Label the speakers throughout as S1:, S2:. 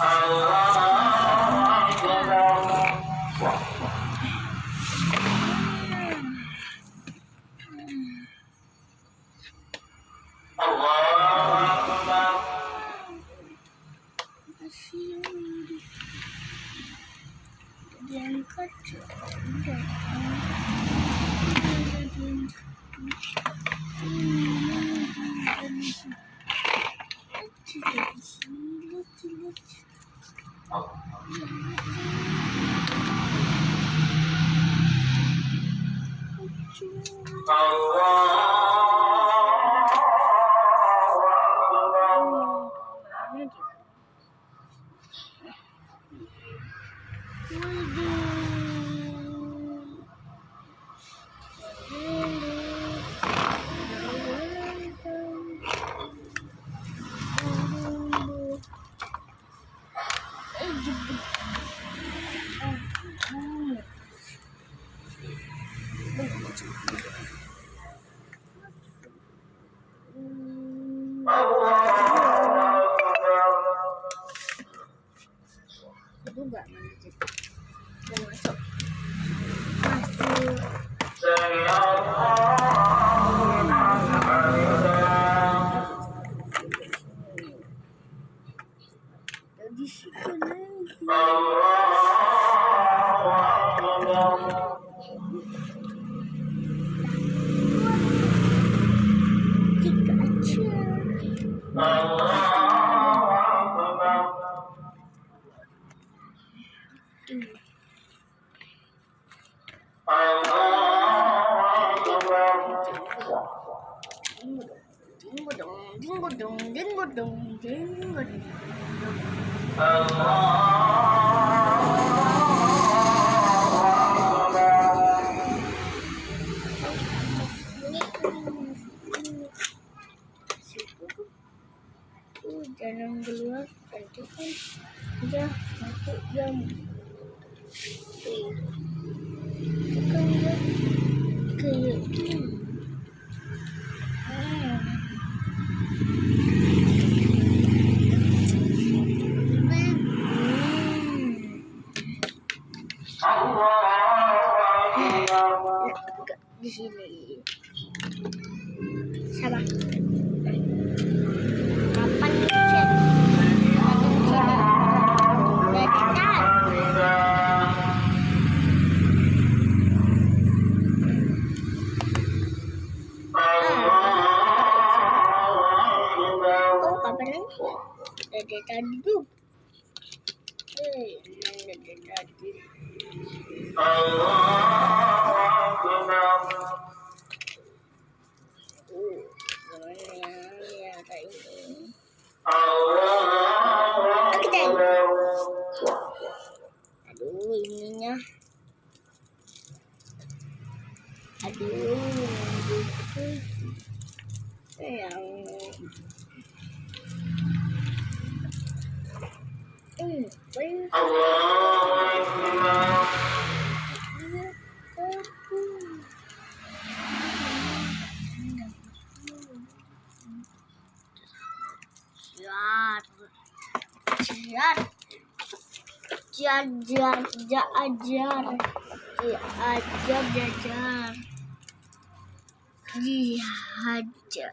S1: Allah
S2: Itu enggak masuk.
S1: Masih
S2: Dingo dong, dingo dong, dingo dong. Allah. jangan keluar nanti kan udah masuk jam itu kan udah kayak gini di sini sekarang ada tadi Hmm,
S1: ada tadi. Jiar. jajar.
S2: Jajar, jajar. Jihajar.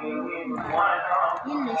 S2: Yunus. Yunus.